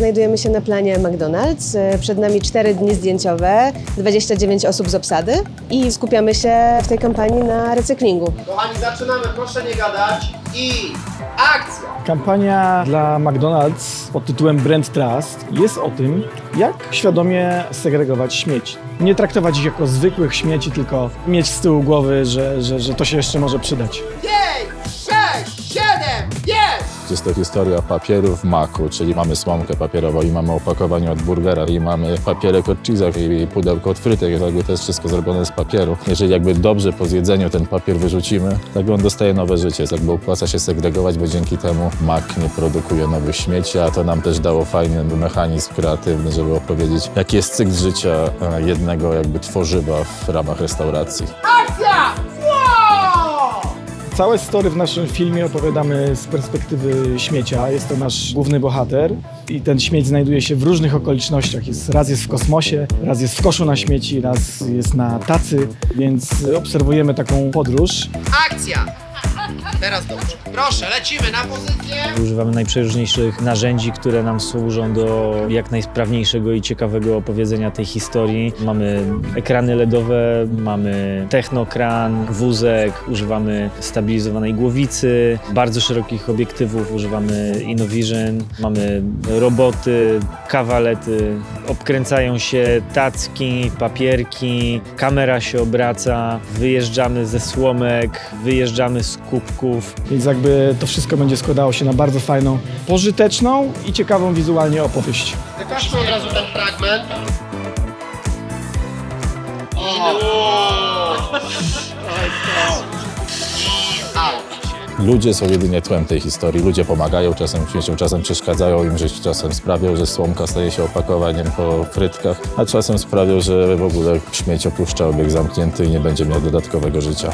znajdujemy się na planie McDonald's. E, Przed nami 4 dni zdjęciowe, 29 osób z obsady i skupiamy się w tej kampanii na recyklingu. Kochani, zaczynamy, proszę nie gadać i akcja! Kampania dla McDonald's pod tytułem Brand Trust jest o tym, jak świadomie segregować śmieci. Nie traktować ich jako zwykłych śmieci, tylko mieć z tyłu głowy, że, że, że to się jeszcze może przydać. 5, 6, 7, jest! To historia papieru w maku, czyli mamy słomkę papierową i mamy opakowanie od burgera i mamy papierek od cheese'ów i pudełko od frytek. Jakby to jest wszystko zrobione z papieru. Jeżeli jakby dobrze po zjedzeniu ten papier wyrzucimy, tak on dostaje nowe życie. Jakby opłaca się segregować, bo dzięki temu mak nie produkuje nowych śmieci, a to nam też dało fajny mechanizm kreatywny, żeby opowiedzieć, jaki jest cykl życia e, jednego jakby tworzywa w ramach restauracji. Akcja! Całe story w naszym filmie opowiadamy z perspektywy śmiecia. Jest to nasz główny bohater i ten śmieć znajduje się w różnych okolicznościach. Jest, raz jest w kosmosie, raz jest w koszu na śmieci, raz jest na tacy, więc obserwujemy taką podróż. Akcja! Teraz dobrze. Proszę, lecimy na pozycję. Używamy najprzeróżniejszych narzędzi, które nam służą do jak najsprawniejszego i ciekawego opowiedzenia tej historii. Mamy ekrany LEDowe, mamy technokran, wózek, używamy stabilizowanej głowicy, bardzo szerokich obiektywów, używamy InnoVision, mamy roboty, kawalety, obkręcają się tacki, papierki, kamera się obraca, wyjeżdżamy ze słomek, wyjeżdżamy z kubków. Więc jakby to wszystko będzie składało się na bardzo fajną, pożyteczną i ciekawą wizualnie opowieść. Wykażmy od razu ten fragment. Ludzie są jedynie tłem tej historii. Ludzie pomagają czasem śmieciom, czasem przeszkadzają im żyć, czasem sprawią, że słomka staje się opakowaniem po frytkach, a czasem sprawią, że w ogóle śmieć opuszcza obieg zamknięty i nie będzie miał dodatkowego życia.